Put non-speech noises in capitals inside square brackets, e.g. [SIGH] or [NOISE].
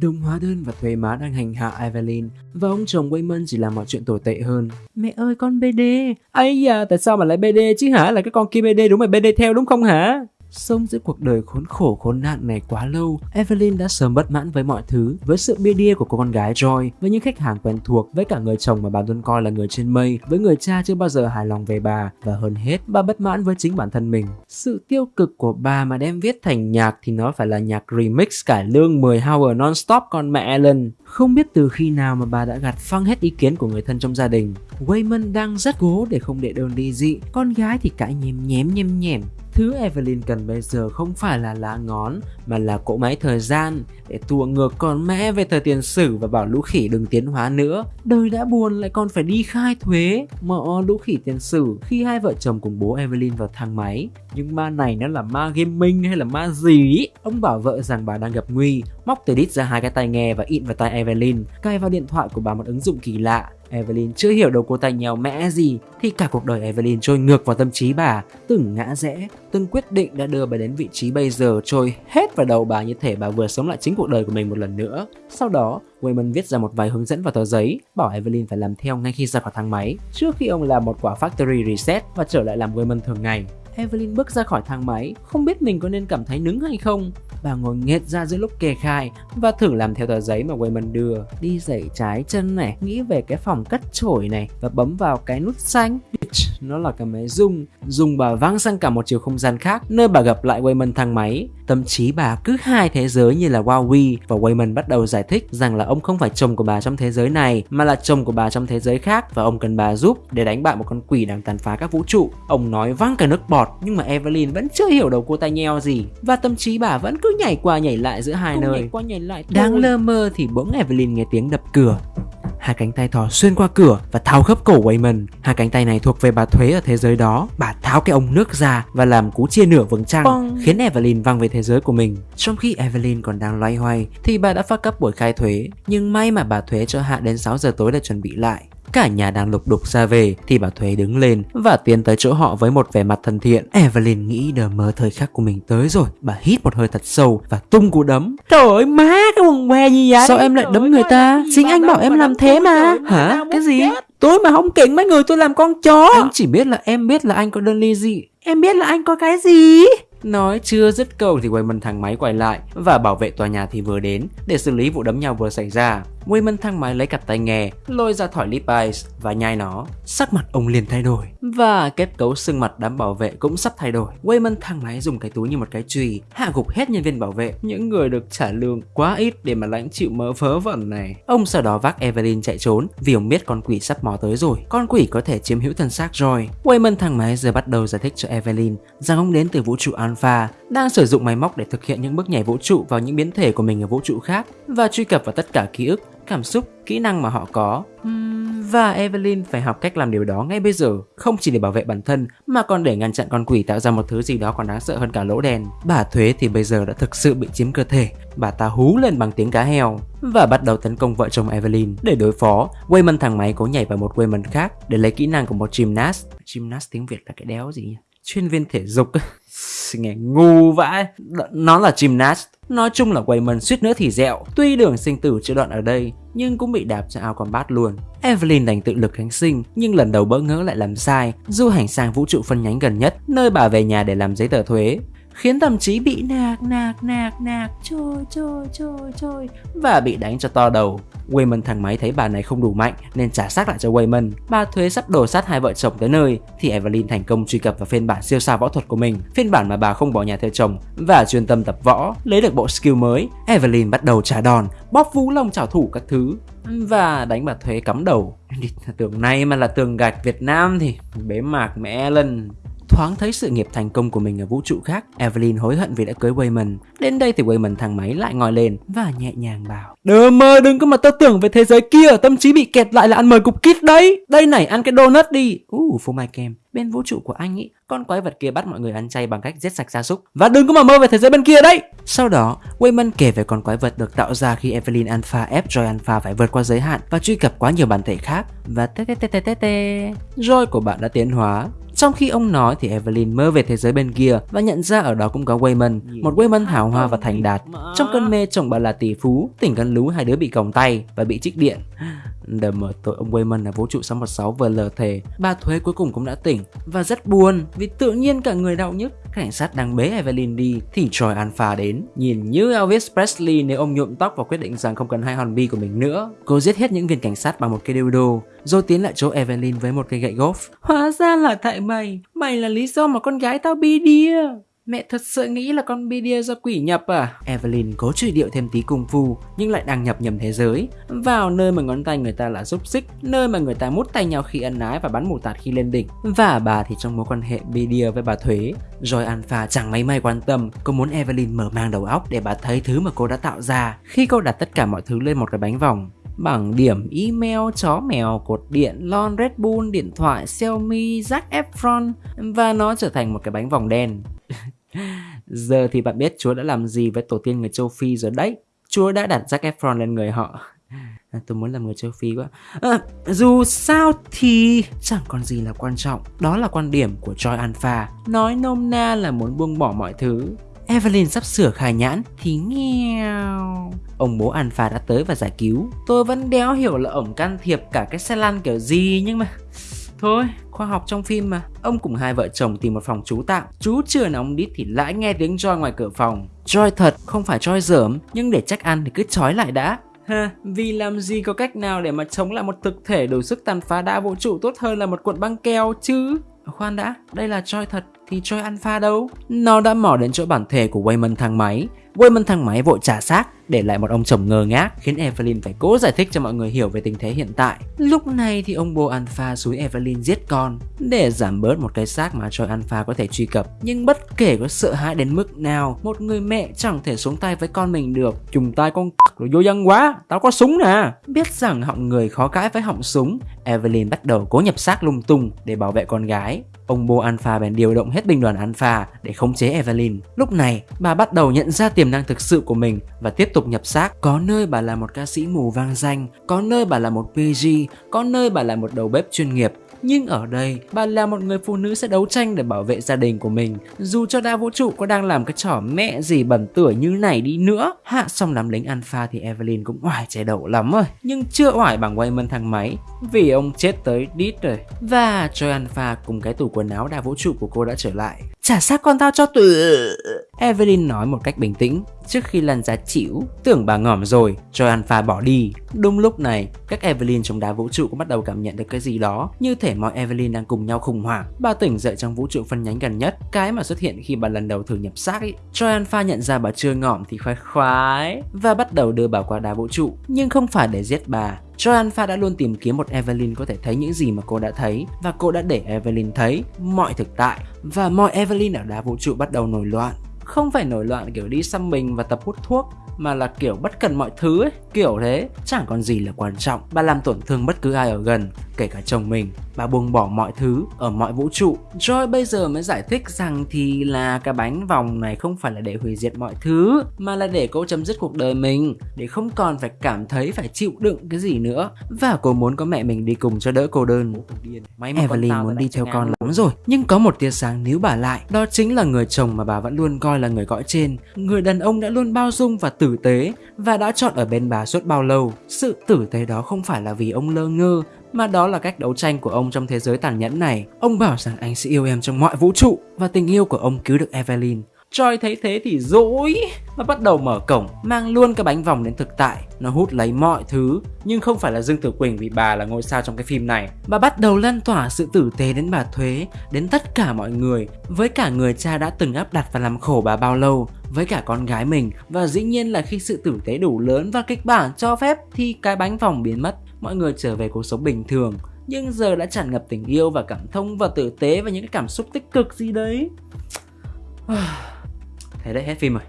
Đồng hóa đơn và thuế má đang hành hạ Evelyn và ông chồng Wayman chỉ làm mọi chuyện tồi tệ hơn. Mẹ ơi con BD. ấy da, tại sao mà lại BD chứ hả? Là cái con kia BD đúng mà BD theo đúng không hả? Sống giữa cuộc đời khốn khổ khốn nạn này quá lâu, Evelyn đã sớm bất mãn với mọi thứ, với sự bia đia của cô con gái Joy, với những khách hàng quen thuộc, với cả người chồng mà bà luôn coi là người trên mây, với người cha chưa bao giờ hài lòng về bà, và hơn hết, bà bất mãn với chính bản thân mình. Sự tiêu cực của bà mà đem viết thành nhạc thì nó phải là nhạc remix cải lương 10 hour non-stop con mẹ Ellen. Không biết từ khi nào mà bà đã gạt phăng hết ý kiến của người thân trong gia đình. Wayman đang rất cố để không để đơn ly dị, con gái thì cãi nhém nhém nhem nhèm. Thứ Evelyn cần bây giờ không phải là lá ngón mà là cỗ máy thời gian để tua ngược con mẹ về thời tiền sử và bảo lũ khỉ đừng tiến hóa nữa. Đời đã buồn lại còn phải đi khai thuế. Mọ lũ khỉ tiền sử khi hai vợ chồng cùng bố Evelyn vào thang máy. Nhưng ma này nó là ma gaming hay là ma gì? Ông bảo vợ rằng bà đang gặp nguy, móc từ đít ra hai cái tai nghe và ịn vào tai Evelyn, cài vào điện thoại của bà một ứng dụng kỳ lạ Evelyn chưa hiểu đầu cô ta nhèo mẽ gì thì cả cuộc đời Evelyn trôi ngược vào tâm trí bà, từng ngã rẽ, từng quyết định đã đưa bà đến vị trí bây giờ trôi hết vào đầu bà như thể bà vừa sống lại chính cuộc đời của mình một lần nữa. Sau đó, Wayman viết ra một vài hướng dẫn vào tờ giấy, bảo Evelyn phải làm theo ngay khi ra khỏi thang máy, trước khi ông làm một quả factory reset và trở lại làm Wayman thường ngày. Evelyn bước ra khỏi thang máy, không biết mình có nên cảm thấy nứng hay không. Bà ngồi nghệt ra giữa lúc kê khai và thử làm theo tờ giấy mà Wayman đưa. Đi dậy trái chân này, nghĩ về cái phòng cắt chổi này và bấm vào cái nút xanh. Nó là cái máy rung, dùng bà văng sang cả một chiều không gian khác, nơi bà gặp lại Wayman thang máy. Tâm trí bà cứ hai thế giới như là Wowie và Wayman bắt đầu giải thích rằng là ông không phải chồng của bà trong thế giới này mà là chồng của bà trong thế giới khác và ông cần bà giúp để đánh bại một con quỷ đang tàn phá các vũ trụ. Ông nói văng cả nước bọt nhưng mà Evelyn vẫn chưa hiểu đầu cô ta nheo gì và tâm trí bà vẫn cứ nhảy qua nhảy lại giữa hai nơi. Nhảy qua nhảy lại Đang lơ mơ thì bỗng Evelyn nghe tiếng đập cửa hai cánh tay thò xuyên qua cửa và tháo khớp cổ Wayman. Hai cánh tay này thuộc về bà Thuế ở thế giới đó. Bà tháo cái ống nước ra và làm cú chia nửa vầng trăng, Bong. khiến Evelyn văng về thế giới của mình. Trong khi Evelyn còn đang loay hoay, thì bà đã phát cấp buổi khai thuế. Nhưng may mà bà Thuế cho hạ đến 6 giờ tối để chuẩn bị lại. Cả nhà đang lục đục ra về thì bà Thuế đứng lên và tiến tới chỗ họ với một vẻ mặt thân thiện. Evelyn nghĩ đờ mơ thời khắc của mình tới rồi. Bà hít một hơi thật sâu và tung cú đấm. Trời ơi má cái quần què gì vậy? Sao em lại đấm người ta? Chính anh bảo em làm thế mà. Hả? Cái gì? Tôi mà không kính mấy người tôi làm con chó. Anh chỉ biết là em biết là anh có đơn ly dị. Em biết là anh có cái gì? Nói chưa dứt câu thì Wayman thang máy quay lại và bảo vệ tòa nhà thì vừa đến để xử lý vụ đấm nhau vừa xảy ra. Wayman thang máy lấy cặp tai nghe, lôi ra thỏi Levi's và nhai nó. Sắc mặt ông liền thay đổi và kết cấu xương mặt đám bảo vệ cũng sắp thay đổi. Wayman thang máy dùng cái túi như một cái chùy hạ gục hết nhân viên bảo vệ, những người được trả lương quá ít để mà lãnh chịu mớ vớ vẩn này. Ông sau đó vác Evelyn chạy trốn vì ông biết con quỷ sắp mò tới rồi. Con quỷ có thể chiếm hữu thân xác rồi. Wayman thang máy giờ bắt đầu giải thích cho Evelyn rằng ông đến từ vũ trụ Alpha, đang sử dụng máy móc để thực hiện những bước nhảy vũ trụ vào những biến thể của mình ở vũ trụ khác và truy cập vào tất cả ký ức cảm xúc, kỹ năng mà họ có. Và Evelyn phải học cách làm điều đó ngay bây giờ, không chỉ để bảo vệ bản thân mà còn để ngăn chặn con quỷ tạo ra một thứ gì đó còn đáng sợ hơn cả lỗ đèn. Bà Thuế thì bây giờ đã thực sự bị chiếm cơ thể. Bà ta hú lên bằng tiếng cá heo và bắt đầu tấn công vợ chồng Evelyn. Để đối phó, Wayman thằng máy cố nhảy vào một Wayman khác để lấy kỹ năng của một gymnast. Gymnast tiếng Việt là cái đéo gì nhỉ? Chuyên viên thể dục nghe [LAUGHS] ngu vãi. Nó là gymnast, nói chung là quầy mần suýt nữa thì dẹo. Tuy đường sinh tử chưa đoạn ở đây, nhưng cũng bị đạp cho ao combat luôn. Evelyn đành tự lực kháng sinh, nhưng lần đầu bỡ ngỡ lại làm sai, du hành sang vũ trụ phân nhánh gần nhất, nơi bà về nhà để làm giấy tờ thuế khiến thậm chí bị nạc nạc nạc nạc trôi trôi trôi trôi và bị đánh cho to đầu. Wayman thằng máy thấy bà này không đủ mạnh nên trả xác lại cho Wayman. Bà thuế sắp đổ sát hai vợ chồng tới nơi thì Evelyn thành công truy cập vào phiên bản siêu sao võ thuật của mình, phiên bản mà bà không bỏ nhà theo chồng và chuyên tâm tập võ, lấy được bộ skill mới. Evelyn bắt đầu trả đòn, bóp vũ lông trả thủ các thứ và đánh bà thuế cắm đầu. Tưởng này mà là tường gạch Việt Nam thì bế mạc mẹ lần Thoáng thấy sự nghiệp thành công của mình ở vũ trụ khác, Evelyn hối hận vì đã cưới Wayman. Đến đây thì Wayman thằng máy lại ngồi lên và nhẹ nhàng bảo đừng mơ đừng có mà tao tưởng về thế giới kia, tâm trí bị kẹt lại là ăn mời cục kít đấy. Đây này, ăn cái donut đi. Uh, phô mai kem. Bên vũ trụ của anh ý, con quái vật kia bắt mọi người ăn chay bằng cách giết sạch gia súc. Và đừng có mà mơ về thế giới bên kia đấy. Sau đó, Wayman kể về con quái vật được tạo ra khi Evelyn Alpha ép Joy Alpha phải vượt qua giới hạn và truy cập quá nhiều bản thể khác. Và tê tê tê tê tê tê. Joy của bạn đã tiến hóa trong khi ông nói thì Evelyn mơ về thế giới bên kia và nhận ra ở đó cũng có Wayman, một Wayman hào hoa và thành đạt. Trong cơn mê chồng bà là tỷ phú, tỉnh gần lú hai đứa bị còng tay và bị trích điện để mở tội ông Wayman là vũ trụ 616 vừa lờ thề, Bà Thuế cuối cùng cũng đã tỉnh. Và rất buồn, vì tự nhiên cả người đau nhức. Cảnh sát đang bế Evelyn đi, Thì Troy Alpha đến. Nhìn như Elvis Presley nếu ông nhuộm tóc và quyết định rằng không cần hai hòn bi của mình nữa. Cô giết hết những viên cảnh sát bằng một cây dildo Rồi tiến lại chỗ Evelyn với một cây gậy golf Hóa ra là tại mày. Mày là lý do mà con gái tao bi đi Mẹ thật sự nghĩ là con Bidia do quỷ nhập à? Evelyn cố truy điệu thêm tí cung phu nhưng lại đang nhập nhầm thế giới. Vào nơi mà ngón tay người ta là xúc xích, nơi mà người ta mút tay nhau khi ân ái và bắn mù tạt khi lên đỉnh. Và bà thì trong mối quan hệ Bidia với bà Thuế. Rồi Alpha chẳng mấy may quan tâm, cô muốn Evelyn mở mang đầu óc để bà thấy thứ mà cô đã tạo ra khi cô đặt tất cả mọi thứ lên một cái bánh vòng bằng điểm email, chó mèo, cột điện, lon Red Bull, điện thoại, Xiaomi, Zac Efron và nó trở thành một cái bánh vòng đen. Giờ thì bạn biết Chúa đã làm gì với tổ tiên người châu Phi rồi đấy. Chúa đã đặt Zac Efron lên người họ. À, tôi muốn làm người châu Phi quá. À, dù sao thì chẳng còn gì là quan trọng. Đó là quan điểm của Joy Alpha. Nói nôm na là muốn buông bỏ mọi thứ. Evelyn sắp sửa khai nhãn thì nghèo. Ông bố Alpha đã tới và giải cứu. Tôi vẫn đéo hiểu là ổng can thiệp cả cái xe lăn kiểu gì nhưng mà... Thôi, khoa học trong phim mà. Ông cùng hai vợ chồng tìm một phòng trú tạm. Chú chưa nóng đít thì lại nghe tiếng Joy ngoài cửa phòng. Joy thật, không phải Joy dởm, nhưng để chắc ăn thì cứ trói lại đã. Ha, vì làm gì có cách nào để mà chống lại một thực thể đủ sức tàn phá đa vũ trụ tốt hơn là một cuộn băng keo chứ? Khoan đã, đây là Joy thật thì Joy Alpha đâu? Nó đã mò đến chỗ bản thể của Wayman thang máy. Wayman thang máy vội trả xác để lại một ông chồng ngơ ngác khiến Evelyn phải cố giải thích cho mọi người hiểu về tình thế hiện tại. Lúc này thì ông bố Alpha xúi Evelyn giết con để giảm bớt một cái xác mà Joy Alpha có thể truy cập. Nhưng bất kể có sợ hãi đến mức nào, một người mẹ chẳng thể xuống tay với con mình được. Trùng tay con rồi vô dân quá, tao có súng nè. Biết rằng họng người khó cãi với họng súng, Evelyn bắt đầu cố nhập xác lung tung để bảo vệ con gái. Ông bố Alpha bèn điều động hết binh đoàn Alpha để khống chế Evelyn. Lúc này, bà bắt đầu nhận ra tiềm năng thực sự của mình và tiếp tục nhập xác. Có nơi bà là một ca sĩ mù vang danh, có nơi bà là một PG, có nơi bà là một đầu bếp chuyên nghiệp, nhưng ở đây, bà là một người phụ nữ sẽ đấu tranh để bảo vệ gia đình của mình. Dù cho đa vũ trụ có đang làm cái trò mẹ gì bẩn tuổi như này đi nữa Hạ xong đám lính alpha thì Evelyn cũng oải trẻ đậu lắm rồi Nhưng chưa oải bằng Wayman thang máy Vì ông chết tới đít rồi. Và Joy Alpha cùng cái tủ quần áo đa vũ trụ của cô đã trở lại. Trả xác con tao cho tụi, Evelyn nói một cách bình tĩnh. Trước khi lăn ra chịu, Tưởng bà ngỏm rồi Cho Alpha bỏ đi. Đúng lúc này, Các Evelyn trong đá vũ trụ cũng bắt đầu cảm nhận được cái gì đó. Như thể mọi Evelyn đang cùng nhau khủng hoảng. Bà tỉnh dậy trong vũ trụ phân nhánh gần nhất. Cái mà xuất hiện khi bà lần đầu thử nhập xác ấy Cho Alpha nhận ra bà chưa ngỏm thì khoái khoái, Và bắt đầu đưa bà qua đá vũ trụ. Nhưng không phải để giết bà Joy đã luôn tìm kiếm một Evelyn có thể thấy những gì mà cô đã thấy và cô đã để Evelyn thấy mọi thực tại. Và mọi Evelyn ở đá vũ trụ bắt đầu nổi loạn không phải nổi loạn kiểu đi xăm mình và tập hút thuốc mà là kiểu bất cần mọi thứ ấy, kiểu thế, chẳng còn gì là quan trọng. Bà làm tổn thương bất cứ ai ở gần, kể cả chồng mình. Bà buông bỏ mọi thứ ở mọi vũ trụ. Joy bây giờ mới giải thích rằng thì là cái bánh vòng này không phải là để hủy diệt mọi thứ, mà là để cô chấm dứt cuộc đời mình, để không còn phải cảm thấy phải chịu đựng cái gì nữa. Và cô muốn có mẹ mình đi cùng cho đỡ cô đơn. May Evelyn muốn đi theo con lắm rồi, nhưng có một tia sáng níu bà lại, đó chính là người chồng mà bà vẫn luôn coi là người cõi trên, người đàn ông đã luôn bao dung và tử tế và đã chọn ở bên bà suốt bao lâu. Sự tử tế đó không phải là vì ông lơ ngơ mà đó là cách đấu tranh của ông trong thế giới tàn nhẫn này. Ông bảo rằng anh sẽ yêu em trong mọi vũ trụ và tình yêu của ông cứu được Evelyn. Choi thấy thế thì dỗi và bắt đầu mở cổng, mang luôn cái bánh vòng đến thực tại. Nó hút lấy mọi thứ, nhưng không phải là Dương Tử Quỳnh vì bà là ngôi sao trong cái phim này. Bà bắt đầu lan tỏa sự tử tế đến bà Thuế, đến tất cả mọi người, với cả người cha đã từng áp đặt và làm khổ bà bao lâu, với cả con gái mình. Và dĩ nhiên là khi sự tử tế đủ lớn và kịch bản cho phép thì cái bánh vòng biến mất, mọi người trở về cuộc sống bình thường nhưng giờ đã tràn ngập tình yêu và cảm thông và tử tế và những cái cảm xúc tích cực gì đấy [SIGHS] thế đấy hết phim rồi.